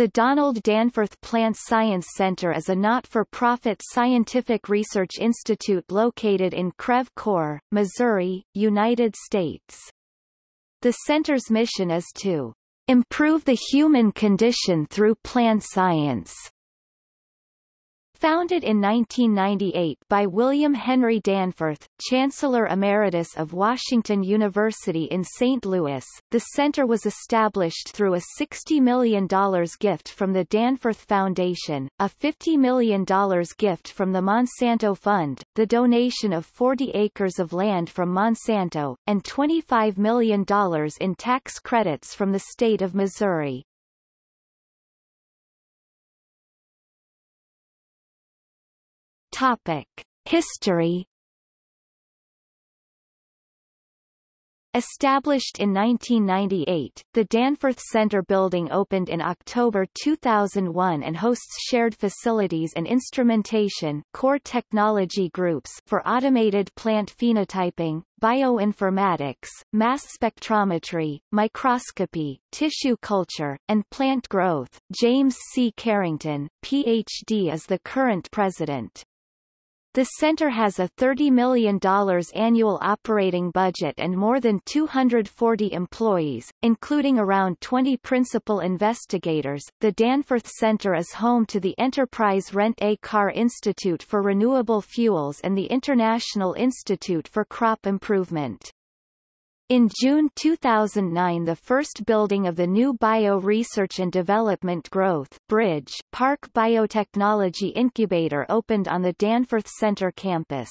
The Donald Danforth Plant Science Center is a not-for-profit scientific research institute located in Creve Coeur, Missouri, United States. The center's mission is to improve the human condition through plant science Founded in 1998 by William Henry Danforth, Chancellor Emeritus of Washington University in St. Louis, the center was established through a $60 million gift from the Danforth Foundation, a $50 million gift from the Monsanto Fund, the donation of 40 acres of land from Monsanto, and $25 million in tax credits from the state of Missouri. Topic: History Established in 1998, the Danforth Center building opened in October 2001 and hosts shared facilities and instrumentation core technology groups for automated plant phenotyping, bioinformatics, mass spectrometry, microscopy, tissue culture, and plant growth. James C. Carrington, Ph.D. is the current president. The center has a $30 million annual operating budget and more than 240 employees, including around 20 principal investigators. The Danforth Center is home to the Enterprise Rent-A-Car Institute for Renewable Fuels and the International Institute for Crop Improvement. In June 2009 the first building of the new Bio Research and Development Growth Bridge Park Biotechnology Incubator opened on the Danforth Center campus.